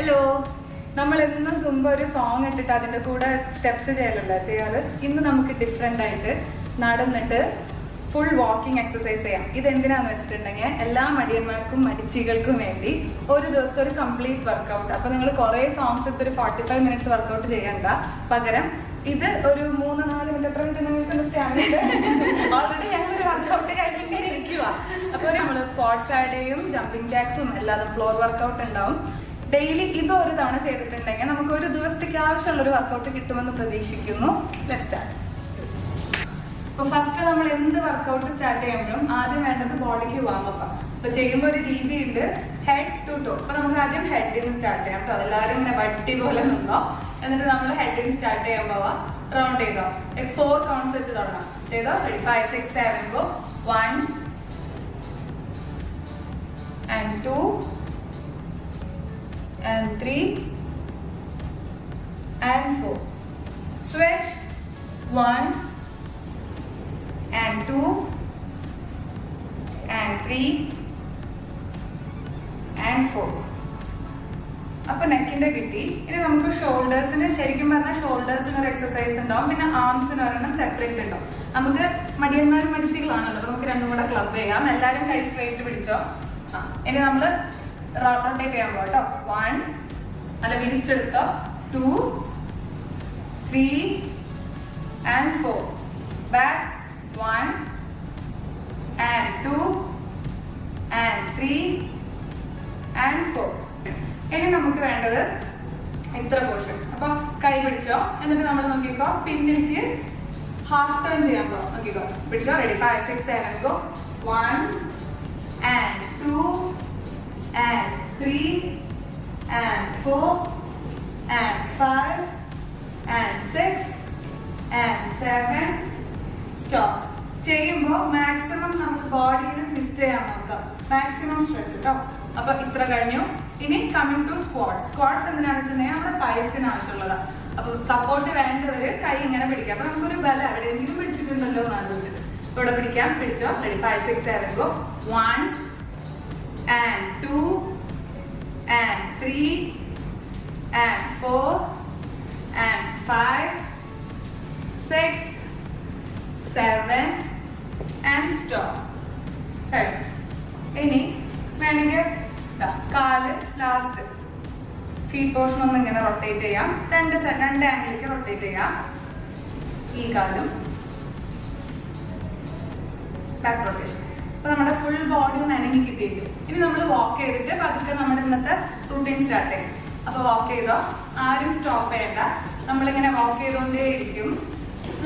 Hello നമ്മൾ ഇന്ന് സുമ്പ ഒരു സോങ് ഇട്ടിട്ട് അതിന്റെ കൂടെ സ്റ്റെപ്സ് ചെയ്യലല്ല ചെയ്യാറ്? ഇന്ന് നമുക്ക് ഡിഫറെന്റ് ആയിട്ട് നടന്നിട്ട് ഫുൾ വാക്കിംഗ് എക്സസൈസ് ചെയ്യാം. ഇത് എന്തിനാന്ന് വെച്ചിട്ടുണ്ടെങ്കിൽ എല്ലാ മടിയന്മാർക്കും മടിച്ചികൾക്കും വേണ്ടി ഒരു ദിവസത്തെ ഒരു കംപ്ലീറ്റ് വർക്കൗട്ട് അപ്പൊ നിങ്ങൾ കുറെ സോങ്സ് എടുത്ത് ഒരു ഫോർട്ടി ഫൈവ് മിനിറ്റ്സ് വർക്കൗട്ട് ചെയ്യണ്ട. പകരം ഇത് ഒരു മൂന്ന് നാല് മിനിറ്റ് എത്ര മിനിറ്റ് നിങ്ങൾക്ക് ഓൾറെഡി ഞങ്ങൾ ഒരു വർക്കൗട്ട് കഴിഞ്ഞിങ്ങനെ ഇരിക്കുക അപ്പൊ നമ്മൾ സ്പോർട്സ് ആഡേയും ജമ്പിങ് ജാക്സും അല്ലാതെ ഫ്ലോർ വർക്കൗട്ട് ഉണ്ടാവും. ഡെയിലി ഇത് ഒരു തവണ ചെയ്തിട്ടുണ്ടെങ്കിൽ നമുക്ക് ഒരു ദിവസത്തേക്ക് ആവശ്യമുള്ള ഒരു വർക്കൗട്ട് കിട്ടുമെന്ന് പ്രതീക്ഷിക്കുന്നു. ലെറ്റ് സ്റ്റാർട്ട് അപ്പൊ ഫസ്റ്റ് നമ്മൾ എന്ത് വർക്കൗട്ട് സ്റ്റാർട്ട് ചെയ്യുമ്പോഴും ആദ്യം വേണ്ടത് ബോഡിക്ക് വാമപ്പ് അപ്പൊ ചെയ്യുമ്പോൾ ഒരു രീതിയുണ്ട് ഹെഡ് ടു ടോ അപ്പൊ നമുക്ക് ആദ്യം ഹെഡിൽ സ്റ്റാർട്ട് ചെയ്യാം കേട്ടോ എല്ലാവരും ഇങ്ങനെ വട്ടി പോലെ നിന്നോ. എന്നിട്ട് നമ്മൾ ഹെഡിൽ നിന്ന് സ്റ്റാർട്ട് ചെയ്യാൻ പോവാം റൗണ്ട് ചെയ്തോ. ഫോർ കൗണ്ട്സ് വെച്ച് തുടങ്ങാം. ചെയ്തോ? Ready five six seven go one and two and 3 and 4 Switch. 1 and 2 and 3 and four. അപ്പൊ നെക്കിന്റെ കിട്ടി. ഇനി നമുക്ക് ഷോൾഡേഴ്സിന് ശരിക്കും പറഞ്ഞാൽ ഷോൾഡേഴ്സിന് ഒരു എക്സസൈസ് ഉണ്ടാവും. പിന്നെ ആംസിന് ഒരെണ്ണം സെപ്പറേറ്റ് ഉണ്ടാവും. നമുക്ക് മടിയന്മാരും മടിച്ചികളാണല്ലോ. നമുക്ക് രണ്ടും കൂടെ ക്ലബ് ചെയ്യാം. എല്ലാവരും കൈ സ്ട്രേറ്റ് പിടിച്ചോ? ആ ഇനി നമ്മൾ റൊട്ടേറ്റ് ചെയ്യാൻ പോകാം കേട്ടോ വൺ അല്ല വിരിച്ചെടുത്ത. Two three and four back one and two and three and four ഇനി നമുക്ക് വേണ്ടത് ഇത്ര പോർഷൻ അപ്പൊ കൈ പിടിച്ചോ. എന്നിട്ട് നമ്മൾ നോക്കിക്കോ. പിന്നിലേക്ക് ഹാഫ് ടേൺ ചെയ്യാൻ പോകാം നോക്കിക്കോ. പിടിച്ചോ? Ready five six seven go one and 3 and 4 and 5 and 6 and 7 stop. ചെയ്യുമ്പോൾ മാക്സിമം നമുക്ക് ബോഡിയിൽ ട്വിസ്റ്റ് ചെയ്യാൻ നോക്കാം. മാക്സിമം സ്ട്രെച്ച് കേട്ടോ അപ്പൊ ഇത്ര കഴിഞ്ഞു. ഇനി കമ്മിങ് ടു സ്ക്വാഡ്സ് സ്ക്വാഡ്സ് എന്തിനാണെന്ന് വെച്ചിട്ടുണ്ടെങ്കിൽ നമ്മുടെ പൈസിന് ആവശ്യമുള്ളതാ. അപ്പൊ സപ്പോർട്ട് വേണ്ടവര് കൈ ഇങ്ങനെ പിടിക്കാം. അപ്പൊ നമുക്കൊരു ബലം എവിടെയെങ്കിലും പിടിച്ചിട്ടുണ്ടല്ലോ എന്ന് ആലോചിച്ചിട്ട്. ഇവിടെ പിടിക്കാം. പിടിച്ചോ? Ready five six seven go one and two and three and four and five, six, seven and stop. കഴിഞ്ഞു ഇനി വേണമെങ്കിൽ കാൽ ലാസ്റ്റ് ഫീറ്റ് പോർഷൻ ഒന്ന് ഇങ്ങനെ റൊട്ടേറ്റ് ചെയ്യാം. രണ്ട് രണ്ട് ആംഗിലേക്ക് റൊട്ടേറ്റ് ചെയ്യാം. ഈ കാലും. ബാക്ക് റൊട്ടേഷൻ അപ്പൊ നമ്മുടെ ഫുൾ ബോഡി ഒന്ന് അനങ്ങി കിട്ടിയിട്ട് ഇനി നമ്മൾ വാക്ക് ചെയ്തിട്ട് പതുക്കെ നമ്മുടെ ഇന്നത്തെ റൂട്ടീൻ സ്റ്റാർട്ട് ചെയ്യും. അപ്പൊ വാക്ക് ചെയ്തോ? ആരും സ്റ്റോപ്പ് ചെയ്യണ്ട. നമ്മളിങ്ങനെ വാക്ക് ചെയ്തുകൊണ്ടേ ഇരിക്കും.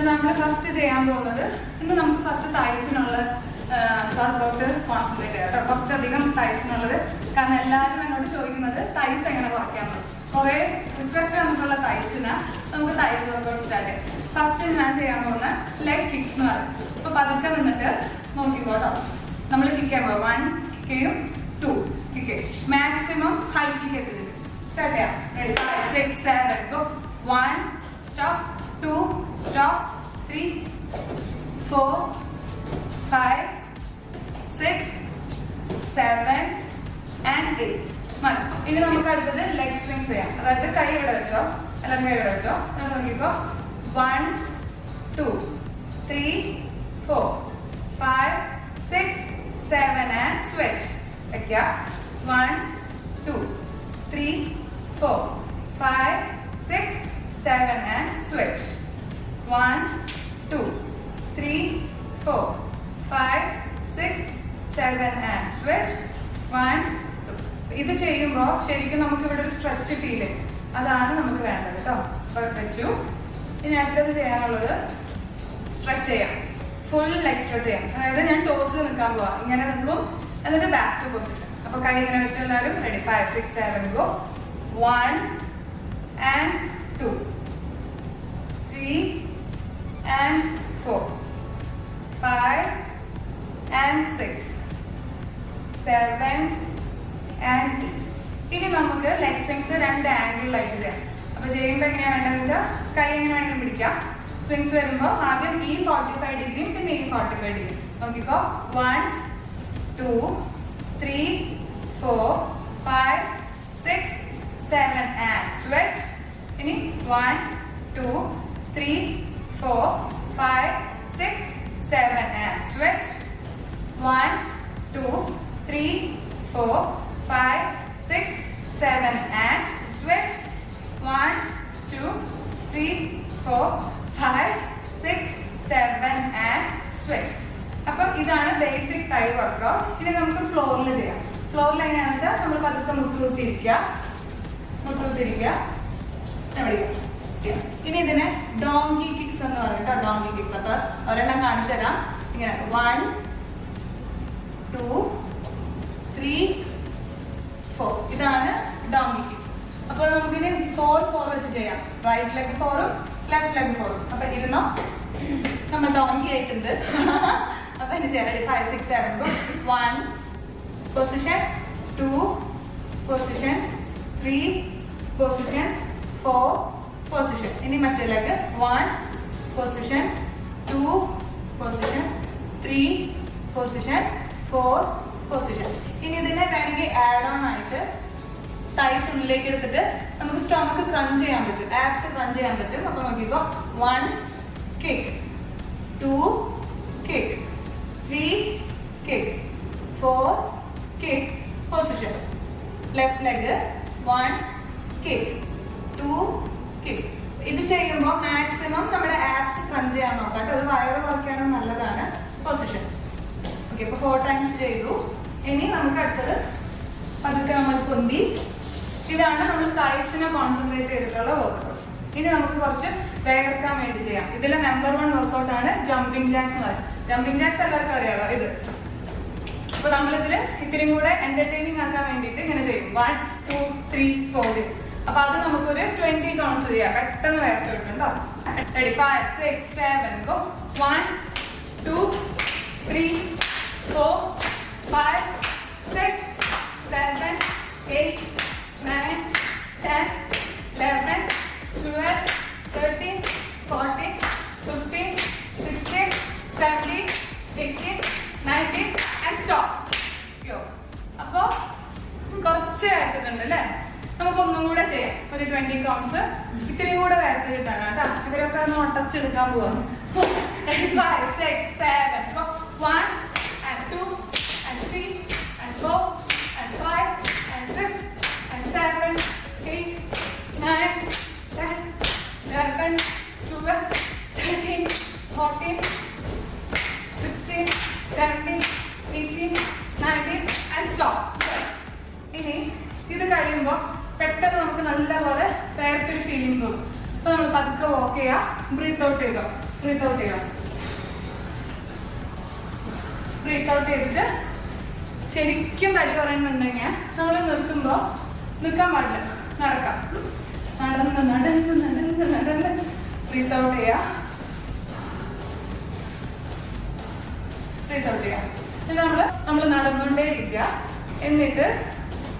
നമ്മൾ ഫസ്റ്റ് ചെയ്യാൻ പോകുന്നത് ഇന്ന് നമുക്ക് ഫസ്റ്റ് തൈസിനുള്ള വർക്കൗട്ട് കോൺസെൻട്രേറ്റ് ചെയ്യാം കേട്ടോ. കുറച്ചധികം തൈസിനുള്ളത് കാരണം എല്ലാവരും എന്നോട് ചോദിക്കുന്നത് തൈസ് എങ്ങനെ കുറയ്ക്കാൻ പറ്റും കുറെ റിക്വസ്റ്റ് വന്നിട്ടുള്ള തൈസിന് നമുക്ക് തൈസ് വർക്കൗട്ട് സ്റ്റാർട്ട് ചെയ്യാം. ഫസ്റ്റ് ഞാൻ ചെയ്യാൻ പോകുന്ന ലെഗ് കിക്സ് എന്ന് പറയും. അപ്പൊ പതുക്കെ നിന്നിട്ട് നോക്കിക്കോട്ടോ നമ്മൾ കിക്ക് പോകും one കിക്കും two kick maximum high kick എത്തിച്ചിട്ട് start ചെയ്യാം. Ready five six seven go one stop two stop three four five six seven and eight മതി. ഇനി നമുക്ക് അടുത്തത് ലെഗ് സ്വിങ്സ് ചെയ്യാം. അതായത് കൈ ഇവിടെ വെച്ചോ എല്ലാവരും കൈ ഇവിടെ വെച്ചോ. എന്നിട്ട് നോക്കിക്കോ. One two three four five six seven and switch വെക്കുക one two three four five six seven and switch one two three four five six seven and switch one ഇത് ചെയ്യുമ്പോൾ ശരിക്കും നമുക്ക് ഇവിടെ ഒരു സ്ട്രെച്ച് ഫീൽ അതാണ് നമുക്ക് വേണ്ടത് കേട്ടോ വെച്ചു. ഇനി അടുത്തത് ചെയ്യാനുള്ളത് സ്ട്രെച്ച് ചെയ്യാം. ഫുൾ സ്ട്രെച്ച് ചെയ്യാം. അതായത് ഞാൻ ടോസ് നിൽക്കാൻ പോവാം. ഇങ്ങനെ നിൽക്കും. എന്നിട്ട് ബാക്ക് ടു പൊസിഷൻ അപ്പൊ കൈ ഇങ്ങനെ വെച്ചെല്ലാവരും ready five six seven go one and two three and four five and six seven and eight ഇനി നമുക്ക് ലെഗ് സ്ട്രിങ്സ് രണ്ട് ആംഗിളിലായിട്ട് ചെയ്യാം. അപ്പൊ ചെയ്യുമ്പോൾ എങ്ങനെയാണ് വേണ്ടതെന്ന് വെച്ചാൽ കൈ എങ്ങനെ വേണമെങ്കിലും പിടിക്കാം. സ്വിങ്സ് വരുമ്പോൾ ആദ്യം ഈ ഫോർട്ടി ഫൈവ് ഡിഗ്രിയും പിന്നെ ഈ ഫോർട്ടി ഫൈവ് ഡിഗ്രി നോക്കിക്കോ. One two three four five six seven and switch ഇനി one two three four five six seven and switch one two three four five six seven and switch one two three four five six seven and switch അപ്പം ഇതാണ് basic തൈ workout ഇനി നമുക്ക് ഫ്ലോറിൽ ചെയ്യാം. ഫ്ലോറിൽ എങ്ങനെയാണെന്ന് വെച്ചാൽ നമ്മൾ പതുക്കെ മുട്ടുകുത്തിരിക്കുക മുട്ടുകുത്തിരിക്കുക എവിടെ ഇനി ഇതിനെ ഡോങ്കി കിക്സ് എന്ന് പറയും ഡോങ്കി കിക്സ് അപ്പൊ ഒരെണ്ണം കാണിച്ചു തരാം. ഇങ്ങനെ വൺ ടു ത്രീ ഫോർ ഇതാണ് ഡോങ്കി കിക്സ് അപ്പൊ നമുക്കിനി ഫോർ ഫോർ വെച്ച് ചെയ്യാം. റൈറ്റ് ലെഗ് ഫോറും ലെഫ്റ്റ് ലെഗ് ഫോർ അപ്പൊ ഇരുന്നോ? നമ്മൾ ഡോങ്കി ആയിട്ടുണ്ട്. അപ്പൊ ചെയ്യാം. Ready five six seven one position two position three position four position ഇനി മറ്റേ leg one position two position three position four position ഇനി ഇതിനെ വേണമെങ്കിൽ ആഡ് ഓൺ ആയിട്ട് തൈസ് ഉള്ളിലേക്ക് എടുത്തിട്ട് നമുക്ക് സ്റ്റൊമക്ക് ക്രഞ്ച് ചെയ്യാൻ പറ്റും. ആപ്സ് ക്രഞ്ച് ചെയ്യാൻ പറ്റും. അപ്പൊ നോക്കിക്കോ. One kick two kick three kick four kick position left leg one kick two kick ഇത് ചെയ്യുമ്പോൾ മാക്സിമം നമ്മുടെ ആപ്സ് ക്രഞ്ച് ചെയ്യാൻ നോക്കാം ഒരു വയറ് കുറയ്ക്കാനും നല്ലതാണ്. പൊസിഷൻ ഓക്കെ ഇപ്പൊ ഫോർ ടൈംസ് ചെയ്തു. ഇനി നമുക്ക് അടുത്തത് പതുക്കെ നമ്മൾ പൊന്തി ഇതാണ് നമ്മൾ തൈസിനെ കോൺസെൻട്രേറ്റ് ചെയ്തിട്ടുള്ള വർക്കൗട്ട്സ് ഇനി നമുക്ക് കുറച്ച് വേഗർക്കാൻ വേണ്ടി ചെയ്യാം. ഇതിലെ നമ്പർ വൺ വർക്കൗട്ട് ആണ് ജമ്പിംഗ് ജാക്സ് എന്ന് ജമ്പിംഗ് ജാക്സ് എല്ലാവർക്കും അറിയാമോ ഇത്. അപ്പൊ നമ്മളിതിൽ ഇത്തിരി കൂടെ എന്റർടൈനിങ് ആക്കാൻ വേണ്ടിയിട്ട് ഇങ്ങനെ ചെയ്യും. വൺ ടു ത്രീ ഫോർ അപ്പൊ അത് നമുക്കൊരു ട്വന്റി കൗണ്ട്സ് ചെയ്യാം. പെട്ടെന്ന് വേർത്ത് കിട്ടുണ്ടോ ready five six seven go one two three four five six seven eight nine, ten, eleven, twelve, thirteen, fourteen, fifteen, sixteen, seventeen, eighteen, nineteen and stop. യോ അപ്പോൾ കുറച്ച് എടുത്തിട്ടുണ്ട് അല്ലേ? നമുക്കൊന്നും കൂടെ ചെയ്യാം. ഒരു ട്വന്റി കൗണ്ട്സ് ഇത്തിരി കൂടെ വരച്ച് കിട്ടാനാ കേട്ടോ. ഇവരൊക്കെ ഒന്ന് ഉടച്ചെടുക്കാൻ പോവാ. ഫൈവ് സിക്സ് ശരിക്കും തടി പറയുന്നുണ്ടെങ്കിൽ നമ്മൾ നിൽക്കുമ്പോൾ നിൽക്കാൻ പാടില്ല. നടക്കാം. നടന്ന് നടന്ന് നടന്ന് നടന്ന്. ബ്രീത്ത് ഔട്ട് ചെയ്യുക ബ്രീത്ത് ഔട്ട് ചെയ്യാം. എന്നിട്ട് നമ്മൾ നമ്മൾ നടന്നുകൊണ്ടേ ഇരിക്കുക. എന്നിട്ട്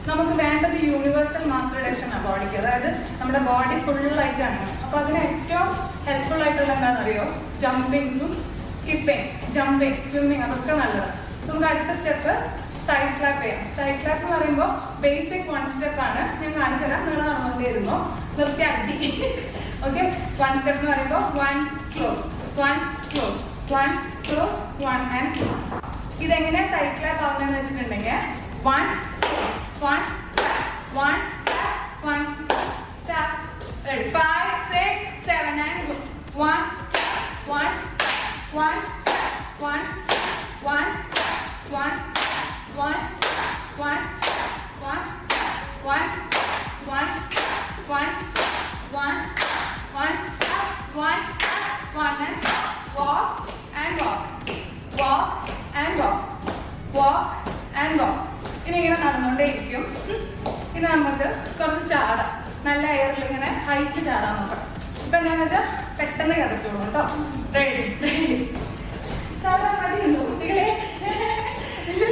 നമുക്ക് വേണ്ടത് യൂണിവേഴ്സൽ മാസ് റിഡക്ഷൻ ആണ് ബോഡിക്ക് അതായത് നമ്മുടെ ബോഡി ഫുള്ളായിട്ടാണ് അപ്പൊ അതിന് ഏറ്റവും ഹെൽപ്ഫുൾ ആയിട്ടുള്ള എന്താണെന്നറിയോ? ജമ്പിങ്സും സ്കിപ്പിങ് ജമ്പിങ് സ്വിമ്മിങ് അതൊക്കെ നല്ലതാണ് നമുക്ക് അടുത്ത സ്റ്റെപ്പ് സൈഡ് ക്ലാപ്പ് ചെയ്യാം സൈഡ് ക്ലാപ്പ് എന്ന് പറയുമ്പോൾ ബേസിക് വൺ സ്റ്റെപ്പ് ആണ്. ഞാൻ കാണിച്ചു തരാം. നിങ്ങൾ നടന്നുകൊണ്ടേയിരുന്നു. നിർത്തിയാക്കി ഓക്കെ വൺ സ്റ്റെപ്പ് എന്ന് പറയുമ്പോൾ one close one close one close one and close ഇതെങ്ങനെ സൈഡ് ക്ലാപ്പ് ആവുന്നതെന്ന് വെച്ചിട്ടുണ്ടെങ്കിൽ one one one one five six seven and one one one one one one one one, one one one, one, one, one, one, one, and and walk, walk and walk, walk and walk. ഇനി ഇങ്ങനെ നടന്നുകൊണ്ടേ ഇരിക്കും ഇനി നമുക്ക് കുറച്ച് ചാടാം. നല്ല എയറിൽ ഇങ്ങനെ ചാടാൻ നോക്കാം. ഇപ്പൊ വെച്ചാൽ പെട്ടെന്ന് കഥച്ചോളൂ കേട്ടോ. റെഡി റെഡി കുട്ടികളെ?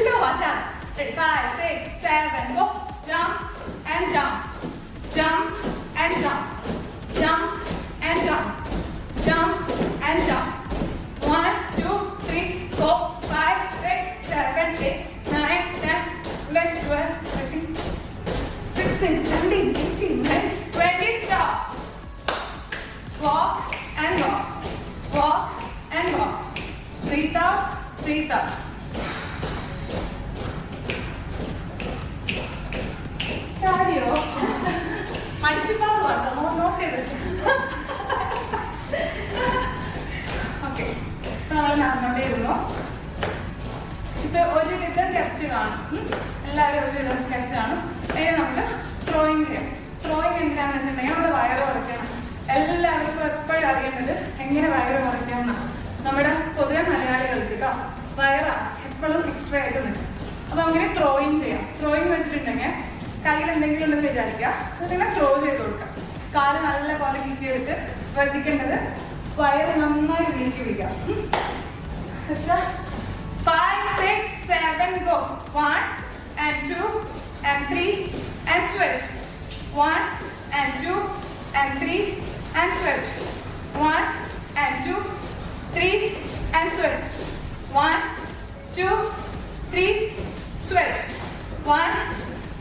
lower jump. Eight, five, six, seven, go. Jump and jump. Jump and jump. Jump okay നമ്മൾ നടന്നോണ്ടിരുന്നു ഇപ്പൊ ഒരുവിധം ടെസ്റ്റ് കാണും. എല്ലാവരും ഒരുവിധം ടെസ്റ്റ് കാണും. അതിന് നമുക്ക് ത്രോയിങ് ചെയ്യാം. ത്രോയിങ് എന്താണെന്ന് വെച്ചിട്ടുണ്ടെങ്കിൽ നമ്മുടെ വയറ് കുറയ്ക്കണം എല്ലാവർക്കും എപ്പോഴും അറിയേണ്ടത് എങ്ങനെ വയറ് കുറയ്ക്കാം നമ്മുടെ പൊതുവെ മലയാളികൾക്ക് കേട്ടോ വയറ എപ്പോഴും എക്സ്ട്രാ ആയിട്ട് നിൽക്കും. അപ്പൊ അങ്ങനെ ത്രോയിങ് ചെയ്യാം. ത്രോയിങ് വെച്ചിട്ടുണ്ടെങ്കിൽ കയ്യിൽ എന്തെങ്കിലും ഉണ്ടെന്ന് വിചാരിക്കുക. അതിങ്ങനെ ത്രോ ചെയ്ത് കൊടുക്കാം കാൽ നല്ല പോലെ കിക്ക് ചെയ്തിട്ട് ശ്രദ്ധിക്കേണ്ടത് വയറ് നന്നായി നീക്കി പിടിക്കാം ഉം. Five, six, seven, go. One and two and three and switch. One and two and three and switch. One and two, three and switch. One, two, three, switch. One,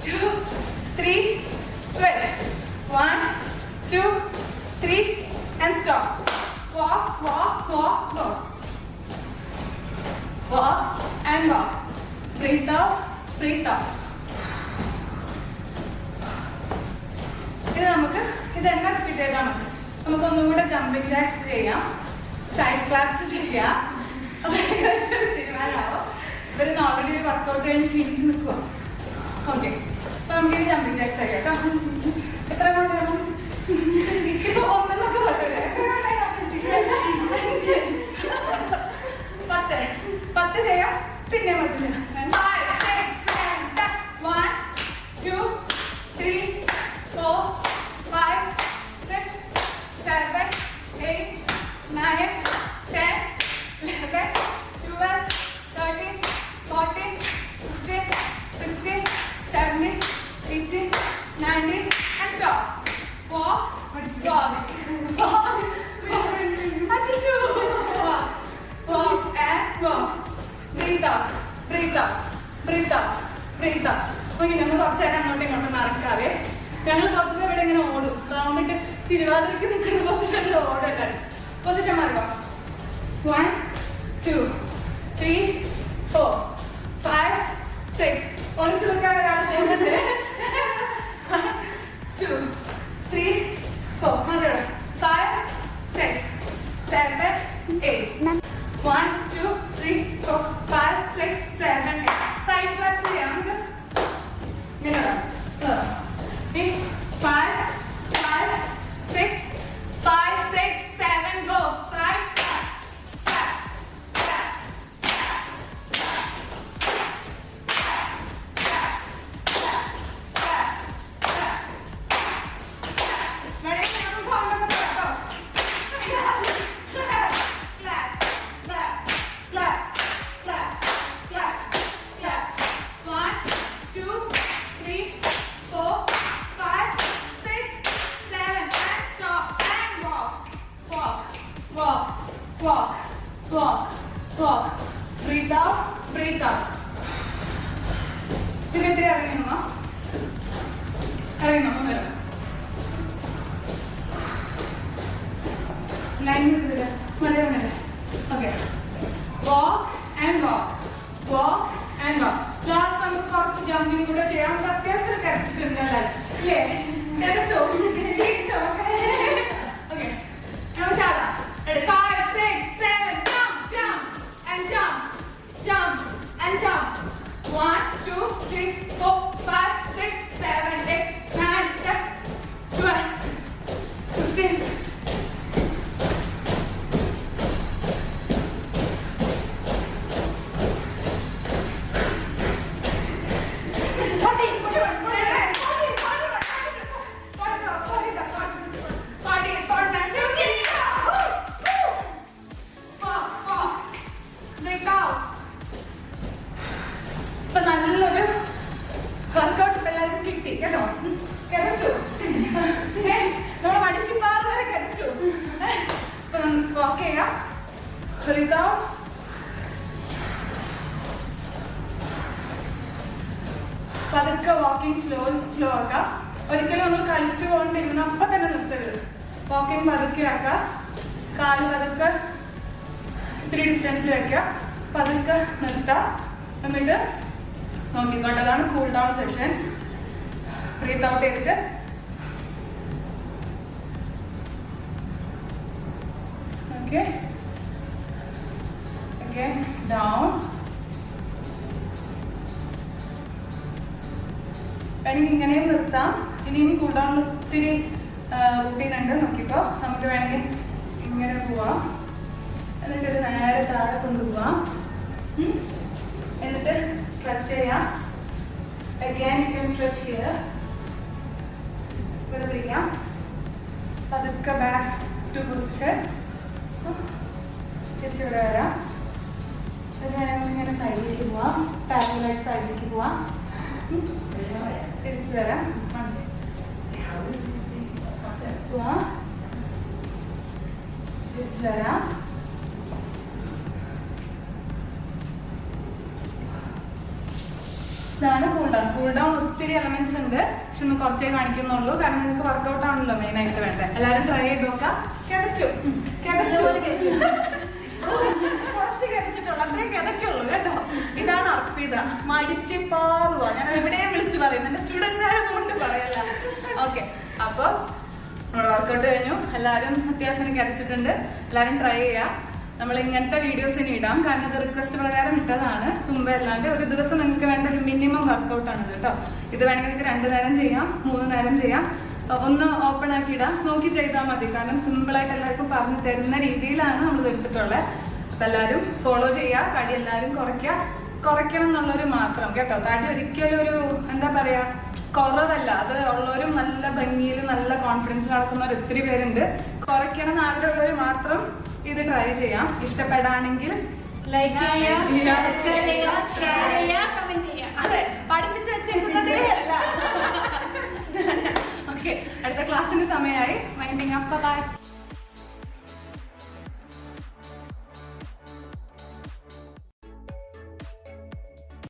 two, three, switch. One, two, three, and stop. Walk, walk, walk, walk. Walk and walk. Breathe out, breathe out. ഇത് നമുക്ക് ഇതെന്നെ repeat ചെയ്താൽ മതി നമുക്ക് ഒന്നും കൂടെ jumping jacks ചെയ്യാം side claps ചെയ്യാം തീരുമാനമാവും ഇവരിന്ന് ഓൾറെഡി ഒരു വർക്കൗട്ട് കഴിഞ്ഞ് ക്ഷീണിച്ച് നിൽക്കുക ഓക്കെ അപ്പൊ നമുക്ക് ഈ ജമ്പിങ് ജാക്സ് ചെയ്യാം കേട്ടോ എത്ര വേണം ഇപ്പൊ ഒന്നെന്നൊക്കെ പറയൂലേ പത്ത്. പത്ത് ചെയ്യാം. പിന്നെ പത്ത് ചെയ്യാം Five, six, one step. One, two, three, four, five, six, seven, eight, nine, ten, eleven, twelve, thirteen, fourteen, fifteen, sixteen, seventeen, eighteen, nineteen, and stop. Walk, walk, walk, അടിച്ചു. Walk. Walk and walk. Breathe out. Breathe out. Breathe out. Breathe out. Okay ഞങ്ങൾ കുറച്ച് നേരം അങ്ങോട്ടും ഇങ്ങോട്ടും നടക്കാതെ ഞങ്ങൾ പൊതുവെ ഇവിടെ ഇങ്ങനെ ഓടും റൗണ്ടിട്ട് തിരുവാതിരക്ക് നിൽക്കുന്ന പൊസിഷനിൽ ഓടല്ലേ പൊസിഷൻ മാറുക one two three four five six ഒളിച്ചു നിൽക്കാൻ ടു ത്രീ ഫോർ മതി five six seven eight one two three four five six seven. Side class ചെയ്യാം നമുക്ക് ഫൈവ് ഇതാ. ഈ five, five, six, five, six, seven, walk. Breathe out, breathe out. ഇതിനെതിരെ അറിയണോ? അറിയണോ ഒന്നര ലൈൻ ഇതിൽ. മലയാളമല്ലേ okay walk and walk walk and walk last നമുക്ക് കുറച്ച് ജമ്പിങ് കൂടെ ചെയ്യാം. അത്യാവശ്യം കരച്ചിട്ടുണ്ടല്ലേ അല്ലേ. കരച്ചോ? ക്ഷീണിച്ചോ ഓക്കെ നമുക്ക് ചാടാം. Ready five six seven jump jump and jump jump and jump one two three കിട്ടി കേട്ടോ? കിടച്ചു. നമ്മൾ മടിച്ചു പാർന്നവരെ കിടച്ചു. അപ്പൊ നമുക്ക് വാക്ക് ചെയ്യാം. വിളിക്കാം പതുക്കെ വാക്കിംഗ് സ്ലോ സ്ലോ ആക്കാം. ഒരിക്കലും നമ്മൾ കളിച്ചു കൊണ്ടിരുന്ന അപ്പൊ തന്നെ നിർത്തരുത്. വാക്കിംഗ് പതുക്കെ ആക്കുക കാൽ പതുക്കെ ഇത്തിരി ഡിസ്റ്റൻസിൽ വെക്കുക പതുക്കെ നിർത്താം. എന്നിട്ട് നോക്കിക്കോട്ടതാണ് cool down session breathe out ചെയ്തിട്ട് ഓക്കെ ഓക്കെ ഡൗൺ വേണമെങ്കിൽ ഇങ്ങനെയും നിർത്താം. ഇനിയും ഡൗൺ ഒത്തിരി റൂട്ടീൻ ഉണ്ട്. നോക്കിക്കോ. നമുക്ക് വേണമെങ്കിൽ ഇങ്ങനെ പോവാം. എന്നിട്ട് ഇത് നേരെ താഴെ കൊണ്ടുപോവാം. എന്നിട്ട് സ്ട്രെച്ച് ചെയ്യാം. Again you can stretch here. ഇവിടെ പിടിക്കാം പതുക്കെ ബാക്ക് ടു പൊസിഷൻ തിരിച്ചിവിടെ വരാം. വേണമെങ്കിൽ ഇങ്ങനെ സൈഡിലേക്ക് പോവാം. പാരലായിട്ട് സൈഡിലേക്ക് പോവാം. തിരിച്ച് വരാം. പോവാം. തിരിച്ചു വരാം. ഇതാണ് കൂൾ ഡൗൺ കൂൾ ഡൗൺ ഒത്തിരി എലമെന്റ്സ് ഉണ്ട്. ഒന്ന് കുറച്ചേ കാണിക്കുന്നുള്ളൂ. കാരണം നിങ്ങൾക്ക് വർക്കൗട്ട് ആണല്ലോ മെയിൻ ആയിട്ട് വേണ്ടത്. എല്ലാവരും ട്രൈ ചെയ്ത് നോക്കാം. കിടച്ചു കിടച്ചു കുറച്ച് കിടച്ചിട്ടുള്ളൂ അത്രയും കിടക്കുള്ളൂ കേട്ടോ. ഇതാണ് അർപ്പിത. മടിച്ച് പാറുക ഞാൻ എവിടെയും വിളിച്ചു പറയും. എന്റെ സ്റ്റുഡന്റ് കൊണ്ട് പറയല്ല. ഓക്കെ അപ്പൊ നമ്മുടെ വർക്കൗട്ട് കഴിഞ്ഞു. എല്ലാവരും അത്യാവശ്യം കരച്ചിട്ടുണ്ട് എല്ലാവരും ട്രൈ ചെയ്യാം. നമ്മൾ ഇങ്ങനത്തെ വീഡിയോസ് ഇനി ഇടാം. കാരണം ഇത് റിക്വസ്റ്റ് പ്രകാരം ഇട്ടതാണ്. സുമ്പല്ലാണ്ട് ഒരു ദിവസം നിങ്ങൾക്ക് വേണ്ട ഒരു മിനിമം വർക്കൗട്ടാണ് കേട്ടോ. ഇത് വേണമെങ്കിൽ നിങ്ങൾക്ക് രണ്ട് നേരം ചെയ്യാം മൂന്ന് നേരം ചെയ്യാം. ഒന്ന് ഓപ്പൺ ആക്കി ഇടാം. നോക്കി ചെയ്താൽ മതി. കാരണം സിമ്പിളായിട്ട് എല്ലാവർക്കും പറഞ്ഞു തരുന്ന രീതിയിലാണ് നമ്മൾ എടുത്തിട്ടുള്ളത്. അപ്പം എല്ലാവരും ഫോളോ ചെയ്യുക. കടി എല്ലാവരും കുറയ്ക്കുക. കുറയ്ക്കണം എന്നുള്ളൊരു മാത്രം കേട്ടോ? തടി ഒരിക്കലും ഒരു എന്താ പറയാ കുറവല്ല. അത് ഉള്ളവരും നല്ല ഭംഗിയിൽ നല്ല കോൺഫിഡൻസ് നടക്കുന്നവർ ഒത്തിരി പേരുണ്ട്. കുറയ്ക്കണം എന്ന് ആഗ്രഹമുള്ളവർ മാത്രം ഇത് ട്രൈ ചെയ്യാം. ഇഷ്ടപ്പെടാണെങ്കിൽ ലൈക്ക് അതെ പഠിപ്പിച്ച് വെച്ചേക്കുന്നതേ അല്ല. ഓക്കെ അടുത്ത ക്ലാസ്സിന്റെ സമയമായി. മൈൻഡിങ് അപ്പ ബൈ